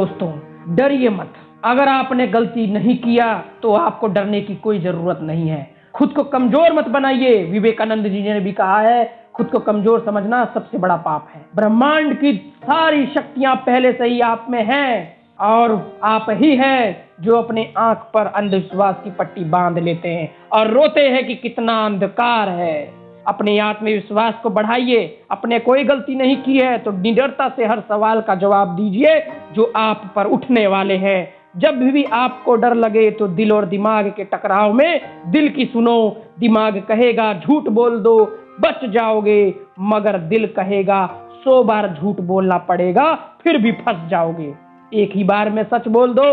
दोस्तों, डरिए मत। अगर आपने गलती नहीं किया तो आपको डरने की कोई ज़रूरत नहीं है। खुद को कमज़ोर मत बनाइए। विवेकानंद जी ने भी कहा है, खुद को कमज़ोर समझना सबसे बड़ा पाप है। ब्रह्मांड की सारी शक्तियाँ पहले से ही आप में हैं, और आप ही हैं जो अपने आँख पर अंधविश्वास की पट्टी बाँध लेते हैं, और रोते हैं कि कितना अंधकार है। अपने आत्मविश्वास को बढ़ाइए, अपने कोई गलती नहीं की है तो निडरता से हर सवाल का जवाब दीजिए, जो आप पर उठने वाले हैं। जब भी आपको डर लगे तो दिल और दिमाग के टकराव में दिल की सुनो। दिमाग कहेगा, झूठ बोल दो, बच जाओगे। मगर दिल कहेगा, सौ बार झूठ बोलना पड़ेगा, फिर भी फंस जाओगे। एक ही बार में सच बोल दो,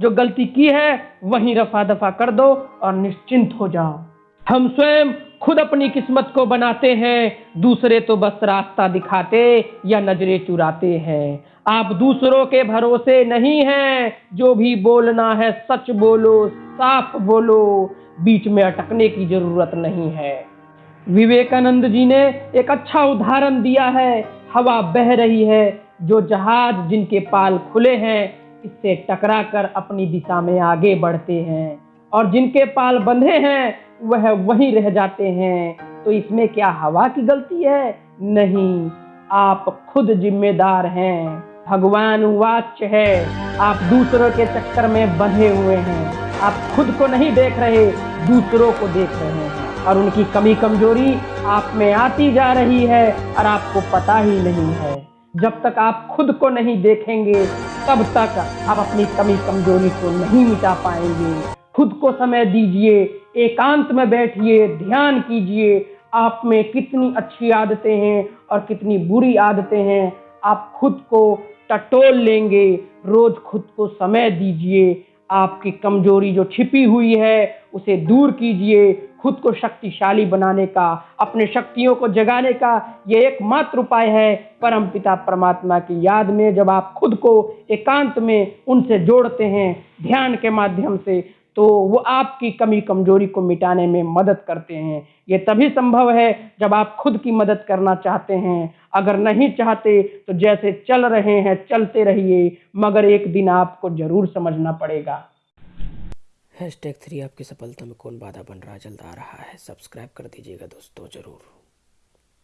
जो गलती की है, वहीं रफा दफ़ा कर दो और निश्चिंत हो जाओ। हम स्वयं खुद अपनी किस्मत को बनाते हैं, दूसरे तो बस रास्ता दिखाते या नज़रें चुराते हैं। आप दूसरों के भरोसे नहीं हैं, जो भी बोलना है सच बोलो, साफ़ बोलो, बीच में अटकने की ज़रूरत नहीं है। विवेकानंद जी ने एक अच्छा उदाहरण दिया है, हवा बह रही है, जो जहाज़ जिनके पाल खुले हैं, इससे टकरा कर अपनी दिशा में आगे बढ़ते हैं, और जिनके पाल बंधे हैं वह वहीं रह जाते हैं। तो इसमें क्या हवा की गलती है? नहीं। आप खुद जिम्मेदार हैं। भगवान वाच्य है। आप दूसरों के चक्कर में बंधे हुए हैं। आप खुद को नहीं देख रहे, दूसरों को देख रहे हैं। और उनकी कमी कमज़ोरी आप में आती जा रही है और आपको पता ही नहीं है। जब तक आप खुद को नहीं देखेंगे, तब तक आप अपनी कमी कमज़ोरी को नहीं मिटा पाएँगे। खुद को समय दीजिए। एकांत में बैठिए, ध्यान कीजिए। आप में कितनी अच्छी आदतें हैं और कितनी बुरी आदतें हैं। आप खुद को टटोल लेंगे, रोज खुद को समय दीजिए। आपकी कमज़ोरी जो छिपी हुई है, उसे दूर कीजिए। खुद को शक्तिशाली बनाने का, अपने शक्तियों को जगाने का ये एकमात्र उपाय है परम पिता परमात्मा की याद में। जब आप खुद को एकांत में उनसे जोड़ते हैं, ध्यान के माध्यम से तो वो आपकी कमी कमज़ोरी को मिटाने में मदद करते हैं। ये तभी संभव है जब आप खुद की मदद करना चाहते हैं। अगर नहीं चाहते तो जैसे चल रहे हैं, चलते रहिए, मगर एक दिन आपको ज़रूर समझना पड़ेगा। हैश टैग थ्री आपकी सफलता में कौन बाधा बन रहा, जल्द आ रहा है। सब्सक्राइब कर दीजिएगा दोस्तों, ज़रूर।